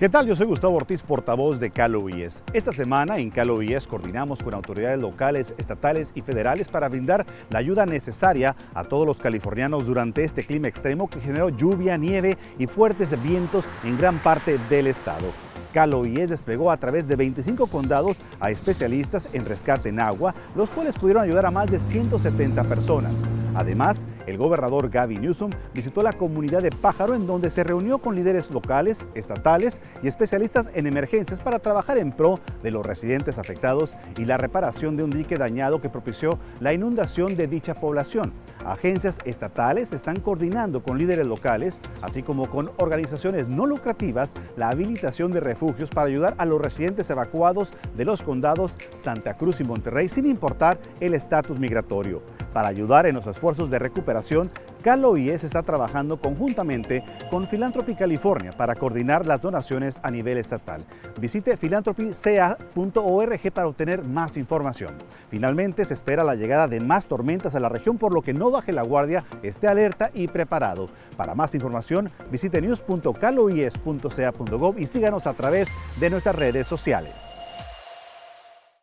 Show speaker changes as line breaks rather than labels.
¿Qué tal? Yo soy Gustavo Ortiz, portavoz de Calo IES. Esta semana en Calo IES coordinamos con autoridades locales, estatales y federales para brindar la ayuda necesaria a todos los californianos durante este clima extremo que generó lluvia, nieve y fuertes vientos en gran parte del estado. Calo IES desplegó a través de 25 condados a especialistas en rescate en agua, los cuales pudieron ayudar a más de 170 personas. Además, el gobernador Gavin Newsom visitó la comunidad de Pájaro en donde se reunió con líderes locales, estatales y especialistas en emergencias para trabajar en pro de los residentes afectados y la reparación de un dique dañado que propició la inundación de dicha población. Agencias estatales están coordinando con líderes locales, así como con organizaciones no lucrativas, la habilitación de refugios para ayudar a los residentes evacuados de los condados Santa Cruz y Monterrey sin importar el estatus migratorio. Para ayudar en los esfuerzos de recuperación, Calo IES está trabajando conjuntamente con Philanthropy California para coordinar las donaciones a nivel estatal. Visite philanthropyca.org para obtener más información. Finalmente, se espera la llegada de más tormentas a la región, por lo que no baje la guardia, esté alerta y preparado. Para más información, visite news.caloies.ca.gov y síganos a través de nuestras redes sociales.